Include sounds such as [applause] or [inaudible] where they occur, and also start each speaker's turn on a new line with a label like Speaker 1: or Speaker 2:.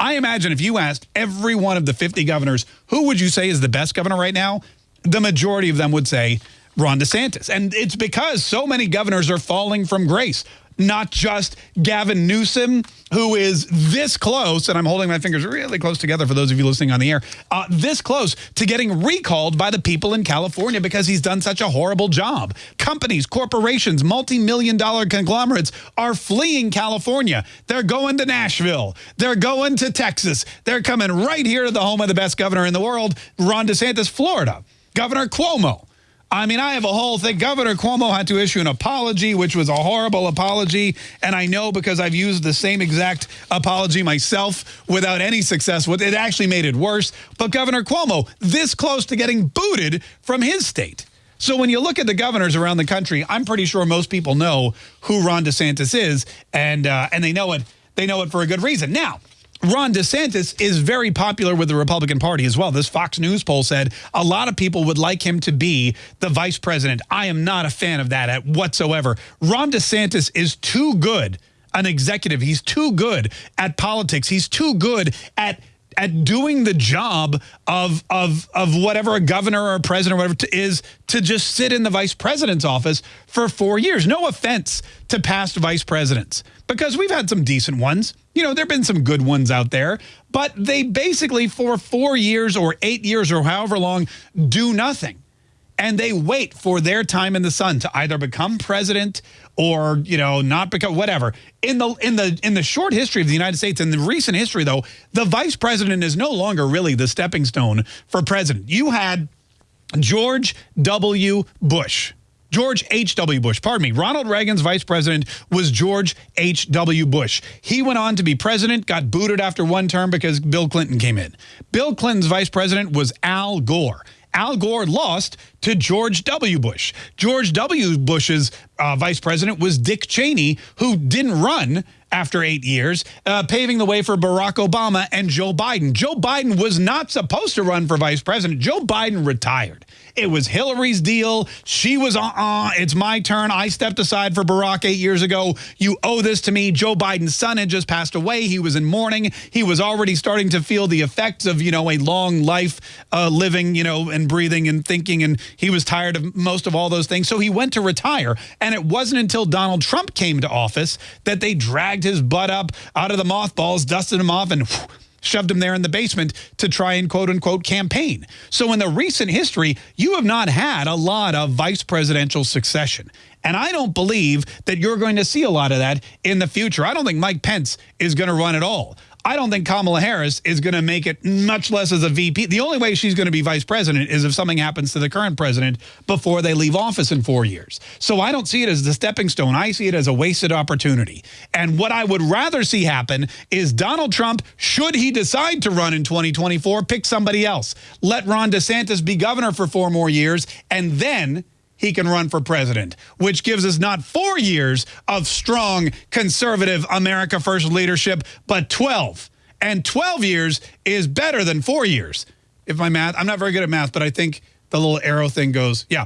Speaker 1: I imagine if you asked every one of the 50 governors, who would you say is the best governor right now? The majority of them would say Ron DeSantis. And it's because so many governors are falling from grace not just Gavin Newsom, who is this close, and I'm holding my fingers really close together for those of you listening on the air, uh, this close to getting recalled by the people in California because he's done such a horrible job. Companies, corporations, multi-million dollar conglomerates are fleeing California. They're going to Nashville. They're going to Texas. They're coming right here to the home of the best governor in the world, Ron DeSantis, Florida. Governor Cuomo I mean, I have a whole thing. Governor Cuomo had to issue an apology, which was a horrible apology. And I know because I've used the same exact apology myself without any success. It actually made it worse. But Governor Cuomo, this close to getting booted from his state. So when you look at the governors around the country, I'm pretty sure most people know who Ron DeSantis is, and uh, and they know it. They know it for a good reason. Now, Ron DeSantis is very popular with the Republican Party as well. This Fox News poll said a lot of people would like him to be the vice president. I am not a fan of that at whatsoever. Ron DeSantis is too good an executive. He's too good at politics. He's too good at at doing the job of of of whatever a governor or a president or whatever to, is to just sit in the vice president's office for four years. No offense to past vice presidents, because we've had some decent ones. You know, there have been some good ones out there, but they basically for four years or eight years or however long do nothing and they wait for their time in the sun to either become president or you know not become whatever in the in the in the short history of the United States in the recent history though the vice president is no longer really the stepping stone for president you had George W Bush George H.W. Bush, pardon me. Ronald Reagan's vice president was George H.W. Bush. He went on to be president, got booted after one term because Bill Clinton came in. Bill Clinton's vice president was Al Gore. Al Gore lost to George W. Bush. George W. Bush's uh, vice president was Dick Cheney, who didn't run after eight years, uh, paving the way for Barack Obama and Joe Biden. Joe Biden was not supposed to run for vice president. Joe Biden retired. It was Hillary's deal. She was, uh-uh, it's my turn. I stepped aside for Barack eight years ago. You owe this to me. Joe Biden's son had just passed away. He was in mourning. He was already starting to feel the effects of, you know, a long life uh, living, you know, and breathing and thinking. And he was tired of most of all those things. So he went to retire. And it wasn't until Donald Trump came to office that they dragged his butt up out of the mothballs, dusted him off, and whew, [laughs] shoved him there in the basement to try and quote unquote campaign. So in the recent history, you have not had a lot of vice presidential succession. And I don't believe that you're going to see a lot of that in the future. I don't think Mike Pence is going to run at all. I don't think Kamala Harris is going to make it much less as a VP. The only way she's going to be vice president is if something happens to the current president before they leave office in four years. So I don't see it as the stepping stone. I see it as a wasted opportunity. And what I would rather see happen is Donald Trump, should he decide to run in 2024, pick somebody else. Let Ron DeSantis be governor for four more years and then he can run for president, which gives us not four years of strong conservative America First leadership, but 12. And 12 years is better than four years. If my math, I'm not very good at math, but I think the little arrow thing goes, yeah.